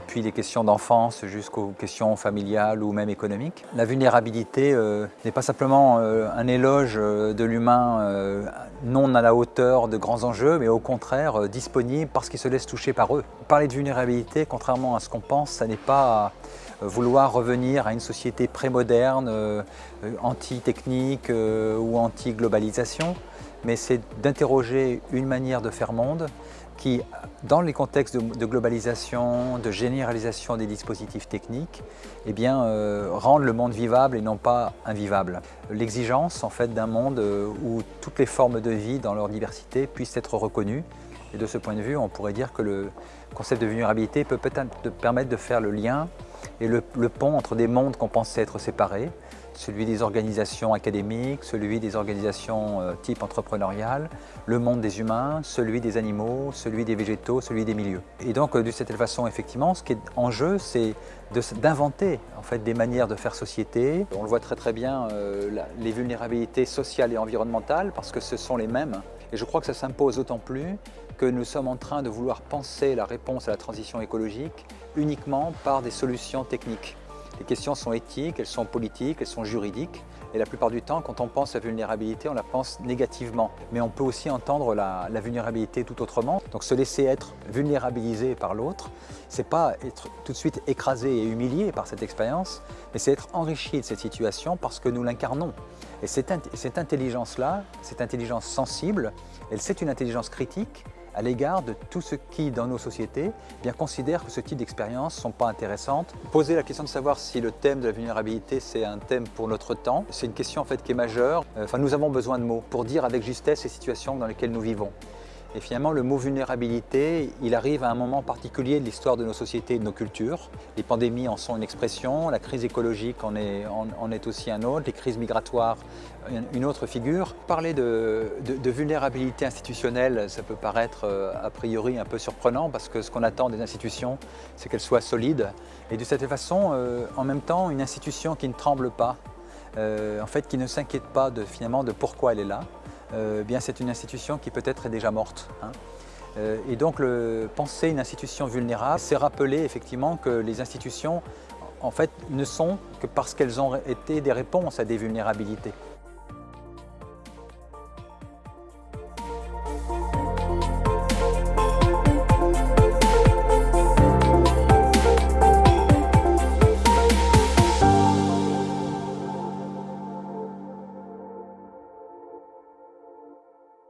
depuis les questions d'enfance jusqu'aux questions familiales ou même économiques. La vulnérabilité euh, n'est pas simplement euh, un éloge euh, de l'humain non à la hauteur de grands enjeux, mais au contraire disponible parce qu'il se laisse toucher par eux. Parler de vulnérabilité, contrairement à ce qu'on pense, ça n'est pas vouloir revenir à une société prémoderne, anti-technique ou anti-globalisation, mais c'est d'interroger une manière de faire monde qui, dans les contextes de, globalisation, de généralisation des dispositifs techniques, eh euh, rendent le monde vivable et non pas invivable. L'exigence en fait, d'un monde euh, où toutes les formes de vie dans leur diversité puissent être reconnues. Et de ce point de vue, on pourrait dire que le concept de vulnérabilité peut peut-être permettre de faire le lien et le pont entre des mondes qu'on pensait être séparés, celui des organisations académiques, celui des organisations euh, type entrepreneurial, le monde des humains, celui des animaux, celui des végétaux, celui des milieux. Et donc euh, de cette façon, effectivement, ce qui est en jeu, c'est d'inventer en fait, des manières de faire société. On le voit très très bien, euh, les vulnérabilités sociales et environnementales, parce que ce sont les mêmes. Et je crois que ça s'impose d'autant plus que nous sommes en train de vouloir penser la réponse à la transition écologique uniquement par des solutions techniques. Les questions sont éthiques, elles sont politiques, elles sont juridiques. Et la plupart du temps, quand on pense à vulnérabilité, on la pense négativement. Mais on peut aussi entendre la, vulnérabilité tout autrement. Donc se laisser être vulnérabilisé par l'autre, c'est pas être tout de suite écrasé et humilié par cette expérience, mais c'est être enrichi de cette situation parce que nous l'incarnons. Et cette, cette intelligence-là, cette intelligence sensible, elle c'est une intelligence critique à l'égard de tout ce qui, dans nos sociétés, eh bien, considère que ce type d'expériences ne sont pas intéressantes. Poser la question de savoir si le thème de la vulnérabilité, c'est un thème pour notre temps, c'est une question en fait qui est majeure. Euh, enfin, nous avons besoin de mots pour dire avec justesse les situations dans lesquelles nous vivons. Et finalement, le mot vulnérabilité, il arrive à un moment particulier de l'histoire de nos sociétés et de nos cultures. Les pandémies en sont une expression, la crise écologique en est, aussi un autre, les crises migratoires une autre figure. Parler de, vulnérabilité institutionnelle, ça peut paraître euh, a priori un peu surprenant parce que ce qu'on attend des institutions, c'est qu'elles soient solides. Et de cette façon, euh, en même temps, une institution qui ne tremble pas, euh, en fait, qui ne s'inquiète pas de, finalement de pourquoi elle est là, euh, bien c'est une institution qui peut-être est déjà morte. Hein. Euh, et donc penser une institution vulnérable, c'est rappeler effectivement que les institutions en fait ne sont que parce qu'elles ont été des réponses à des vulnérabilités.